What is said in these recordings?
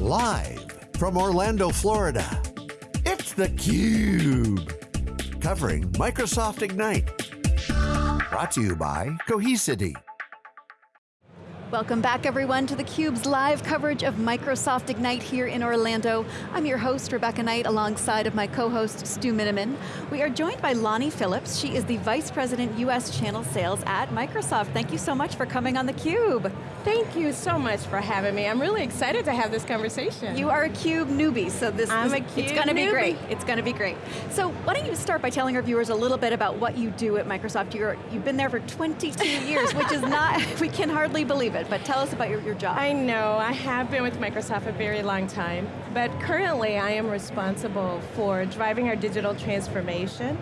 Live from Orlando, Florida, it's theCUBE. Covering Microsoft Ignite. Brought to you by Cohesity. Welcome back everyone to theCUBE's live coverage of Microsoft Ignite here in Orlando. I'm your host, Rebecca Knight, alongside of my co-host, Stu Miniman. We are joined by Lonnie Phillips. She is the Vice President, US Channel Sales at Microsoft. Thank you so much for coming on theCUBE. Thank you so much for having me. I'm really excited to have this conversation. You are a CUBE newbie, so this, I'm this a CUBE it's going to be great. It's going to be great. So why don't you start by telling our viewers a little bit about what you do at Microsoft. You're, you've been there for 22 years, which is not, we can hardly believe it, but tell us about your, your job. I know, I have been with Microsoft a very long time, but currently I am responsible for driving our digital transformation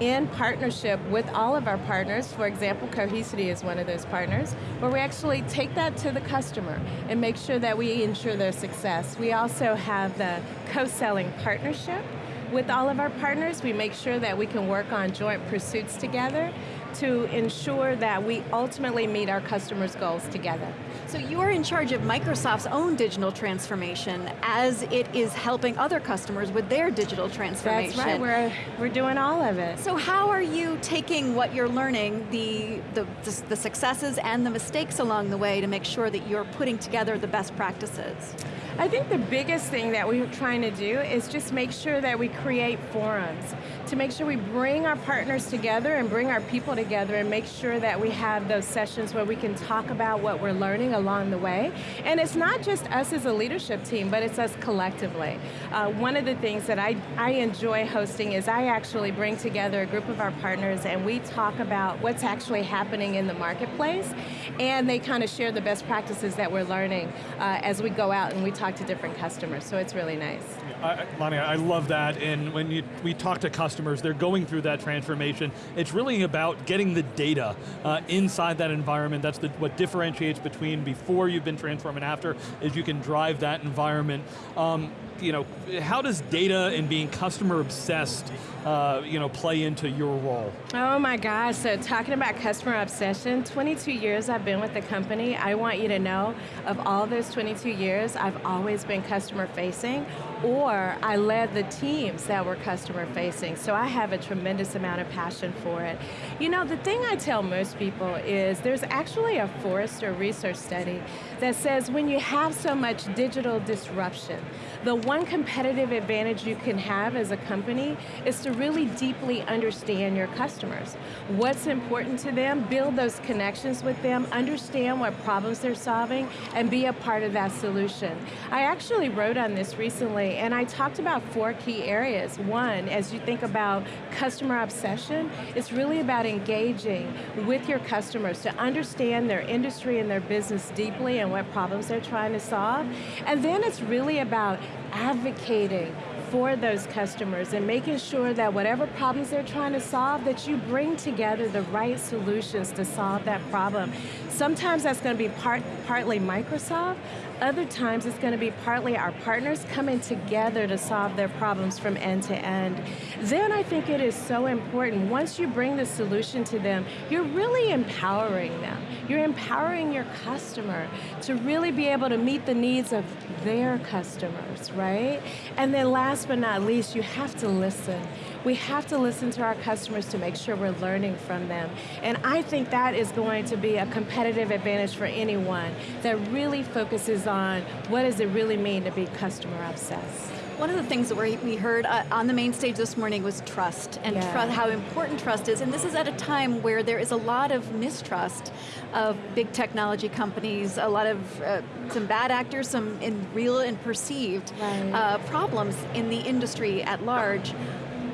in partnership with all of our partners. For example, Cohesity is one of those partners, where we actually take that to the customer and make sure that we ensure their success. We also have the co-selling partnership with all of our partners. We make sure that we can work on joint pursuits together to ensure that we ultimately meet our customers' goals together. So you are in charge of Microsoft's own digital transformation as it is helping other customers with their digital transformation. That's right, we're, we're doing all of it. So how are you taking what you're learning, the, the, the, the successes and the mistakes along the way to make sure that you're putting together the best practices? I think the biggest thing that we're trying to do is just make sure that we create forums, to make sure we bring our partners together and bring our people together and make sure that we have those sessions where we can talk about what we're learning along the way. And it's not just us as a leadership team, but it's us collectively. Uh, one of the things that I, I enjoy hosting is I actually bring together a group of our partners and we talk about what's actually happening in the marketplace and they kind of share the best practices that we're learning uh, as we go out and we talk to different customers, so it's really nice. I, I love that, and when you, we talk to customers, they're going through that transformation. It's really about getting the data uh, inside that environment. That's the, what differentiates between before you've been transformed and after, is you can drive that environment. Um, you know, how does data and being customer obsessed uh, you know, play into your role? Oh my gosh, so talking about customer obsession, 22 years I've been with the company. I want you to know, of all those 22 years, I've always been customer facing, or I led the teams that were customer facing, so I have a tremendous amount of passion for it. You know, the thing I tell most people is there's actually a Forrester research study that says when you have so much digital disruption, the one competitive advantage you can have as a company is to really deeply understand your customers. What's important to them, build those connections with them, understand what problems they're solving, and be a part of that solution. I actually wrote on this recently, and I talked about four key areas. One, as you think about customer obsession, it's really about engaging with your customers to understand their industry and their business deeply and what problems they're trying to solve. And then it's really about advocating for those customers and making sure that whatever problems they're trying to solve, that you bring together the right solutions to solve that problem. Sometimes that's going to be part, partly Microsoft, other times it's going to be partly our partners coming together to solve their problems from end to end. Then I think it is so important, once you bring the solution to them, you're really empowering them. You're empowering your customer to really be able to meet the needs of their customers, right? And then last but not least, you have to listen. We have to listen to our customers to make sure we're learning from them. And I think that is going to be a competitive advantage for anyone that really focuses on what does it really mean to be customer obsessed. One of the things that we heard uh, on the main stage this morning was trust, and Yeah. tru how important trust is, and this is at a time where there is a lot of mistrust of big technology companies, a lot of, uh, some bad actors, some in real and perceived Right. uh, problems in the industry at large.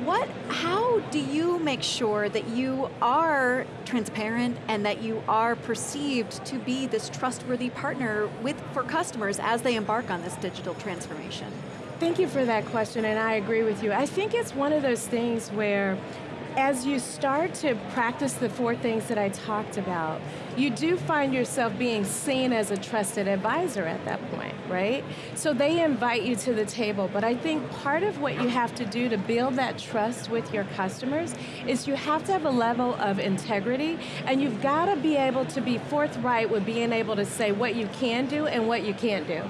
What, how do you make sure that you are transparent and that you are perceived to be this trustworthy partner with, for customers as they embark on this digital transformation? Thank you for that question, and I agree with you. I think it's one of those things where as you start to practice the four things that I talked about, you do find yourself being seen as a trusted advisor at that point, right? So they invite you to the table, but I think part of what you have to do to build that trust with your customers is you have to have a level of integrity, and you've got to be able to be forthright with being able to say what you can do and what you can't do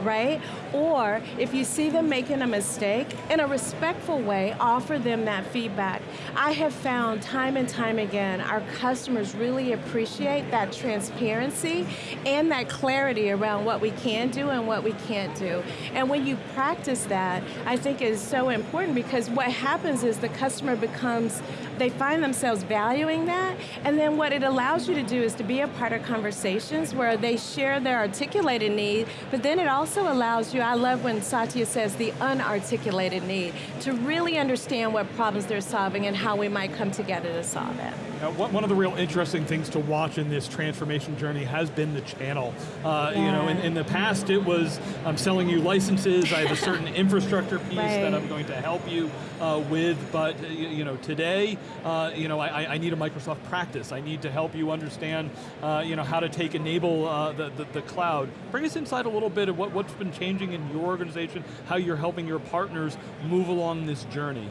right? Or if you see them making a mistake, in a respectful way, offer them that feedback. I have found time and time again, our customers really appreciate that transparency and that clarity around what we can do and what we can't do. And when you practice that, I think is so important because what happens is the customer becomes, they find themselves valuing that, and then what it allows you to do is to be a part of conversations where they share their articulated need, but then it also allows you, I love when Satya says the unarticulated need, to really understand what problems they're solving and how we might come together to solve it. Now, one of the real interesting things to watch in this transformation journey has been the channel. Uh, yeah. You know, in, in, the past it was, I'm selling you licenses, I have a certain infrastructure piece right. that I'm going to help you uh, with, but uh, you know, today, uh, you know, I, I, need a Microsoft practice. I need to help you understand, uh, you know, how to take enable uh, the, the, the, cloud. Bring us inside a little bit of what, what's been changing in your organization, how you're helping your partners move along this journey.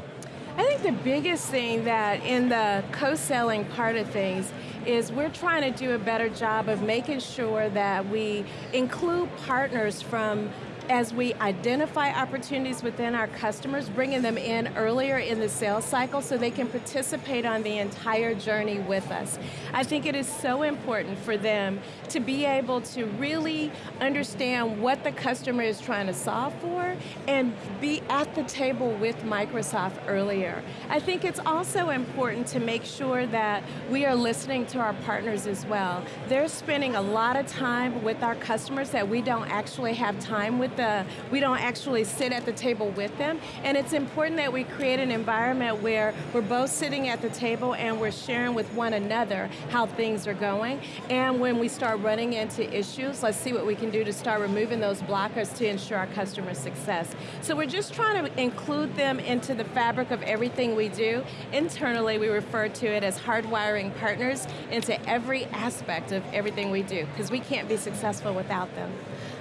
The biggest thing that in the co-selling part of things is we're trying to do a better job of making sure that we include partners from as we identify opportunities within our customers, bringing them in earlier in the sales cycle so they can participate on the entire journey with us. I think it is so important for them to be able to really understand what the customer is trying to solve for and be at the table with Microsoft earlier. I think it's also important to make sure that we are listening to our partners as well. They're spending a lot of time with our customers that we don't actually have time with the, we don't actually sit at the table with them, and it's important that we create an environment where we're both sitting at the table and we're sharing with one another how things are going, and when we start running into issues, let's see what we can do to start removing those blockers to ensure our customer success. So we're just trying to include them into the fabric of everything we do. Internally, we refer to it as hardwiring partners into every aspect of everything we do, because we can't be successful without them.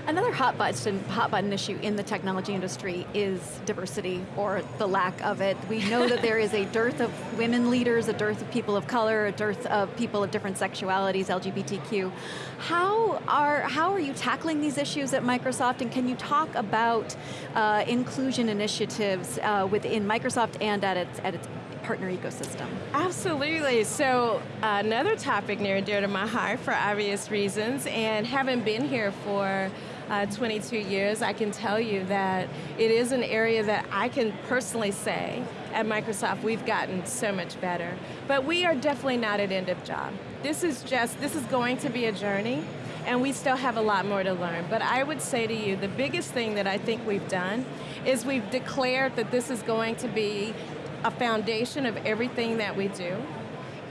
Another hot button, hot button issue in the technology industry is diversity, or the lack of it. We know that there is a dearth of women leaders, a dearth of people of color, a dearth of people of different sexualities, LGBTQ. How are, how are you tackling these issues at Microsoft, and can you talk about uh, inclusion initiatives uh, within Microsoft and at its, at its partner ecosystem. Absolutely, so uh, another topic near and dear to my heart for obvious reasons, and having been here for uh, 22 years, I can tell you that it is an area that I can personally say at Microsoft we've gotten so much better. But we are definitely not at end of job. This is just, this is going to be a journey and we still have a lot more to learn. But I would say to you, the biggest thing that I think we've done is we've declared that this is going to be a foundation of everything that we do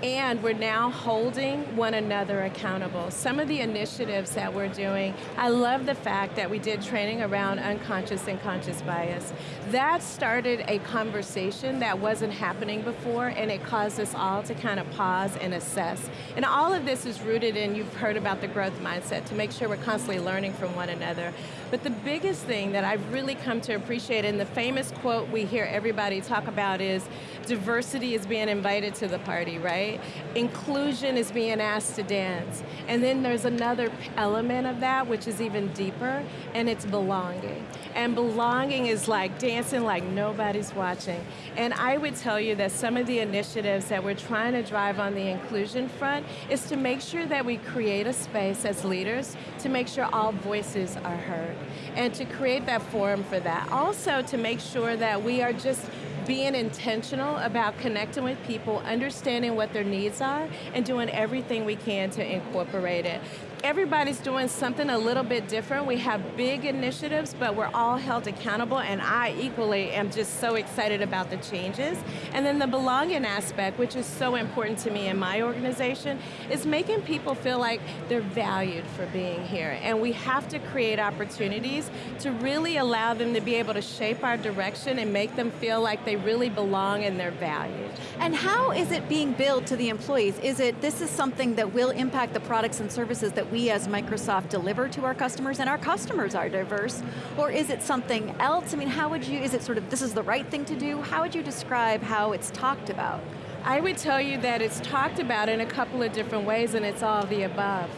and we're now holding one another accountable. Some of the initiatives that we're doing, I love the fact that we did training around unconscious and conscious bias. That started a conversation that wasn't happening before and it caused us all to kind of pause and assess. And all of this is rooted in, you've heard about the growth mindset, to make sure we're constantly learning from one another. But the biggest thing that I've really come to appreciate, and the famous quote we hear everybody talk about is, diversity is being invited to the party, right? Inclusion is being asked to dance. And then there's another element of that which is even deeper, and it's belonging. And belonging is like dancing like nobody's watching. And I would tell you that some of the initiatives that we're trying to drive on the inclusion front is to make sure that we create a space as leaders to make sure all voices are heard. And to create that forum for that. Also to make sure that we are just being intentional about connecting with people, understanding what their needs are, and doing everything we can to incorporate it everybody's doing something a little bit different. We have big initiatives, but we're all held accountable, and I equally am just so excited about the changes. And then the belonging aspect, which is so important to me in my organization, is making people feel like they're valued for being here. And we have to create opportunities to really allow them to be able to shape our direction and make them feel like they really belong and they're valued. And how is it being billed to the employees? Is it, this is something that will impact the products and services that we as Microsoft deliver to our customers and our customers are diverse? Or is it something else? I mean, how would you, is it sort of, this is the right thing to do? How would you describe how it's talked about? I would tell you that it's talked about in a couple of different ways and it's all the above.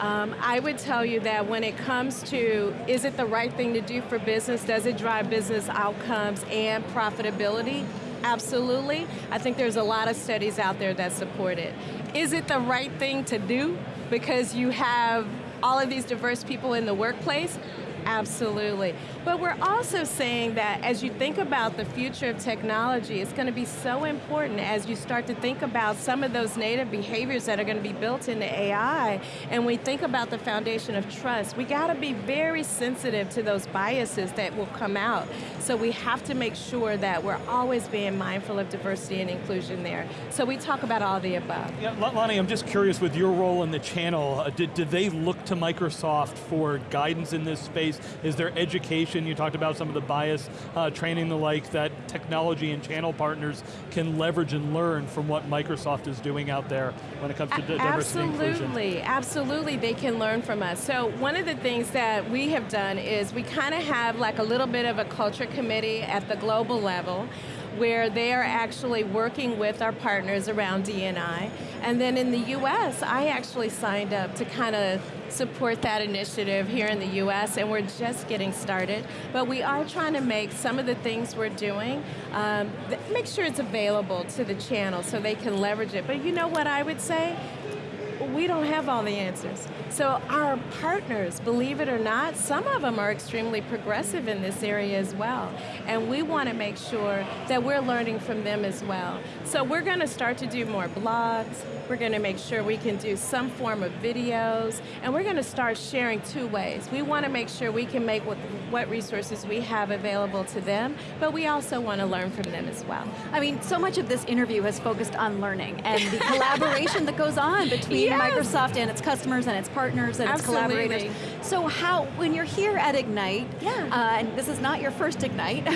Um, I would tell you that when it comes to, is it the right thing to do for business? Does it drive business outcomes and profitability? Absolutely. I think there's a lot of studies out there that support it. Is it the right thing to do because you have all of these diverse people in the workplace? Absolutely. But we're also saying that as you think about the future of technology, it's going to be so important as you start to think about some of those native behaviors that are going to be built into AI, and we think about the foundation of trust, we got to be very sensitive to those biases that will come out. So we have to make sure that we're always being mindful of diversity and inclusion there. So we talk about all the above. Yeah, Lonnie, I'm just curious with your role in the channel, uh, did, did they look to Microsoft for guidance in this space? Is there education? You talked about some of the bias uh, training the like that technology and channel partners can leverage and learn from what Microsoft is doing out there when it comes to diversity absolutely. Absolutely, they can learn from us. So one of the things that we have done is we kind of have like a little bit of a culture committee at the global level where they are actually working with our partners around DNI. And then in the US, I actually signed up to kind of support that initiative here in the US, and we're just getting started. But we are trying to make some of the things we're doing, um, make sure it's available to the channel so they can leverage it. But you know what I would say? We don't have all the answers. So our partners, believe it or not, some of them are extremely progressive in this area as well. And we want to make sure that we're learning from them as well. So we're going to start to do more blogs, we're going to make sure we can do some form of videos, and we're going to start sharing two ways. We want to make sure we can make what, what resources we have available to them, but we also want to learn from them as well. I mean, so much of this interview has focused on learning and the collaboration that goes on between yes. Microsoft and its customers and its partners and Absolutely. its collaborators. So how, when you're here at Ignite, yeah. Uh, and this is not your first Ignite. No,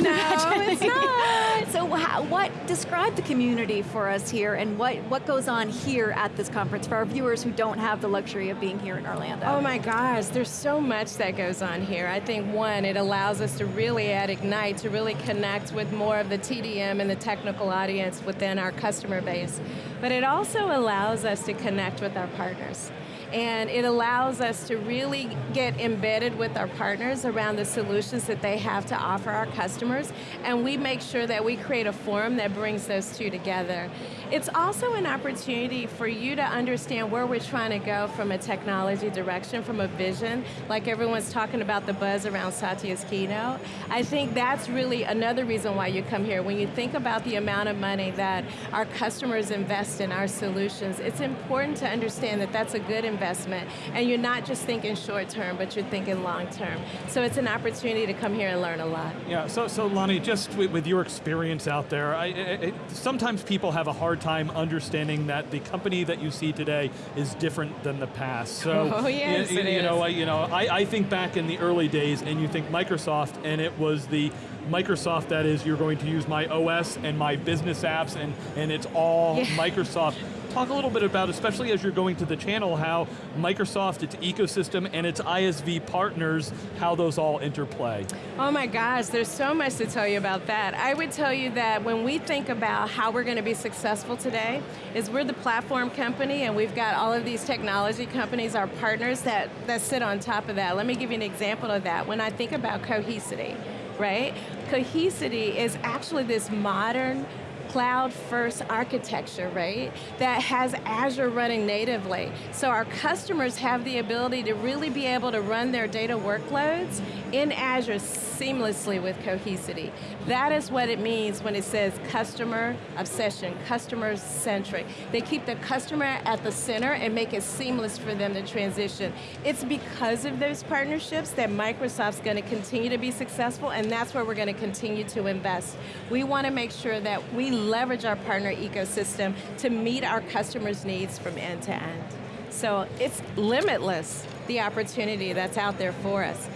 it's not. so how, what, describe the community for us here and what, what goes on here here at this conference for our viewers who don't have the luxury of being here in Orlando? Oh my gosh, there's so much that goes on here. I think one, it allows us to really at Ignite to really connect with more of the TDM and the technical audience within our customer base. But it also allows us to connect with our partners and it allows us to really get embedded with our partners around the solutions that they have to offer our customers, and we make sure that we create a forum that brings those two together. It's also an opportunity for you to understand where we're trying to go from a technology direction, from a vision, like everyone's talking about the buzz around Satya's keynote. I think that's really another reason why you come here. When you think about the amount of money that our customers invest in our solutions, it's important to understand that that's a good investment investment, and you're not just thinking short term, but you're thinking long term. So it's an opportunity to come here and learn a lot. Yeah, so, so Lonnie, just with, your experience out there, I, it, sometimes people have a hard time understanding that the company that you see today is different than the past. So, oh, yes, you, you know, I, you know, I, I think back in the early days, and you think Microsoft, and it was the Microsoft that is, you're going to use my OS and my business apps, and, and it's all yeah. Microsoft. Talk a little bit about, especially as you're going to the channel, how Microsoft, its ecosystem, and its ISV partners, how those all interplay. Oh my gosh, there's so much to tell you about that. I would tell you that when we think about how we're going to be successful today, is we're the platform company and we've got all of these technology companies, our partners, that, that sit on top of that. Let me give you an example of that. When I think about Cohesity, right? Cohesity is actually this modern cloud first architecture, right? That has Azure running natively. So our customers have the ability to really be able to run their data workloads in Azure seamlessly with Cohesity. That is what it means when it says customer obsession, customer centric. They keep the customer at the center and make it seamless for them to transition. It's because of those partnerships that Microsoft's going to continue to be successful and that's where we're going to continue to invest. We want to make sure that we leverage our partner ecosystem to meet our customers' needs from end to end. So it's limitless, the opportunity that's out there for us.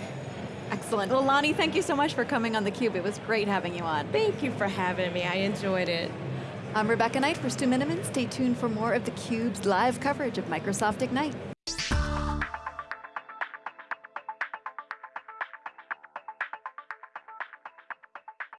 Excellent. Well, Lonnie, thank you so much for coming on theCUBE. It was great having you on. Thank you for having me. I enjoyed it. I'm Rebecca Knight for Stu Miniman. Stay tuned for more of theCUBE's live coverage of Microsoft Ignite.